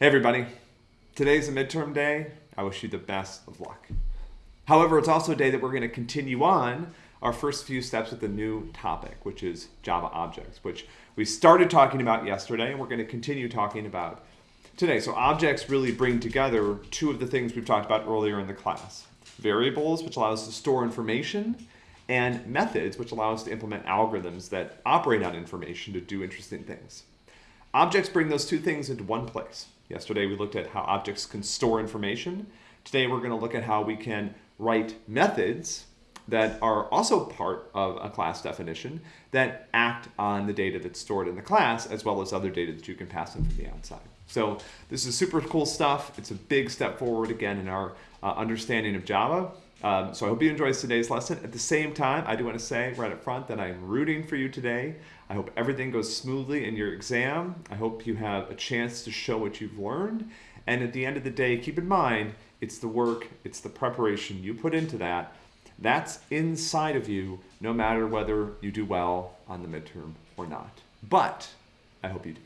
Hey everybody, today's a midterm day. I wish you the best of luck. However, it's also a day that we're going to continue on our first few steps with a new topic, which is Java objects, which we started talking about yesterday and we're going to continue talking about today. So objects really bring together two of the things we've talked about earlier in the class. Variables, which allow us to store information, and methods, which allow us to implement algorithms that operate on information to do interesting things. Objects bring those two things into one place. Yesterday we looked at how objects can store information. Today we're going to look at how we can write methods that are also part of a class definition that act on the data that's stored in the class as well as other data that you can pass in from the outside. So this is super cool stuff. It's a big step forward again in our uh, understanding of Java. Um, so I hope you enjoyed today's lesson. At the same time, I do want to say right up front that I'm rooting for you today. I hope everything goes smoothly in your exam. I hope you have a chance to show what you've learned. And at the end of the day, keep in mind, it's the work, it's the preparation you put into that. That's inside of you, no matter whether you do well on the midterm or not. But I hope you do.